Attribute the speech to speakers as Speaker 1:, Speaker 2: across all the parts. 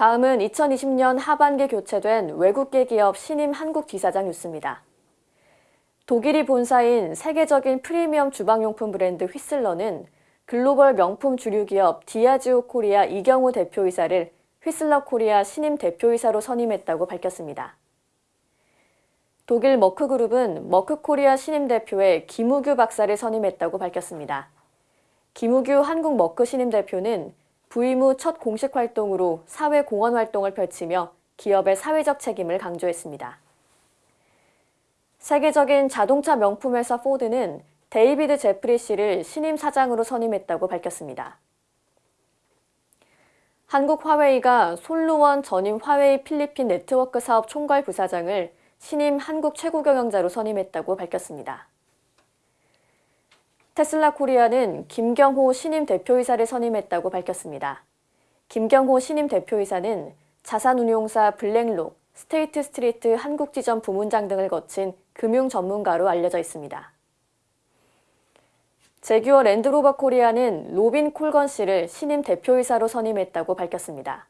Speaker 1: 다음은 2020년 하반기 교체된 외국계 기업 신임 한국 지사장 뉴스입니다. 독일이 본사인 세계적인 프리미엄 주방용품 브랜드 휘슬러는 글로벌 명품 주류 기업 디아지오 코리아 이경우 대표이사를 휘슬러 코리아 신임 대표이사로 선임했다고 밝혔습니다. 독일 머크그룹은 머크코리아 신임 대표에 김우규 박사를 선임했다고 밝혔습니다. 김우규 한국 머크 신임 대표는 부임 후 첫 공식 활동으로 사회 공헌 활동을 펼치며 기업의 사회적 책임을 강조했습니다. 세계적인 자동차 명품 회사 포드는 데이비드 제프리 씨를 신임 사장으로 선임했다고 밝혔습니다. 한국 화웨이가 손루원 전임 화웨이 필리핀 네트워크 사업 총괄 부사장을 신임 한국 최고 경영자로 선임했다고 밝혔습니다. 테슬라 코리아는 김경호 신임 대표이사를 선임했다고 밝혔습니다. 김경호 신임 대표이사는 자산운용사 블랙록, 스테이트 스트리트 한국지점 부문장 등을 거친 금융 전문가로 알려져 있습니다. 재규어 랜드로버 코리아는 로빈 콜건 씨를 신임 대표이사로 선임했다고 밝혔습니다.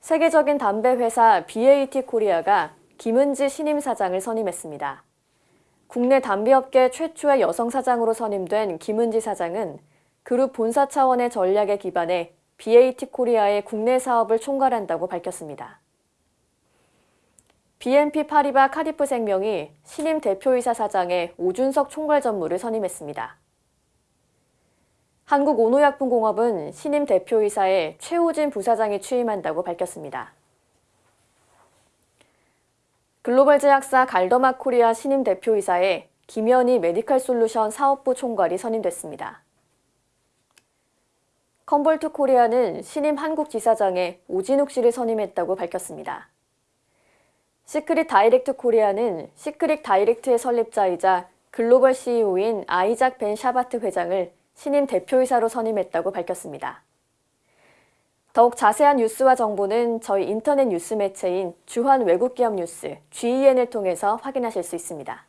Speaker 1: 세계적인 담배 회사 BAT 코리아가 김은지 신임 사장을 선임했습니다. 국내 담배업계 최초의 여성 사장으로 선임된 김은지 사장은 그룹 본사 차원의 전략에 기반해 BAT 코리아의 국내 사업을 총괄한다고 밝혔습니다. BNP 파리바 카디프 생명이 신임 대표이사 사장에 오준석 총괄 전무를 선임했습니다. 한국 오노약품공업은 신임 대표이사에 최호진 부사장이 취임한다고 밝혔습니다. 글로벌 제약사 갈더마 코리아 신임 대표이사에 김현희 메디칼 솔루션 사업부 총괄이 선임됐습니다. 컴볼트 코리아는 신임 한국 지사장에 오진욱 씨를 선임했다고 밝혔습니다. 시크릿 다이렉트 코리아는 시크릿 다이렉트의 설립자이자 글로벌 CEO인 아이작 벤 샤바트 회장을 신임 대표이사로 선임했다고 밝혔습니다. 더욱 자세한 뉴스와 정보는 저희 인터넷 뉴스 매체인 주한 외국기업 뉴스 GEN을 통해서 확인하실 수 있습니다.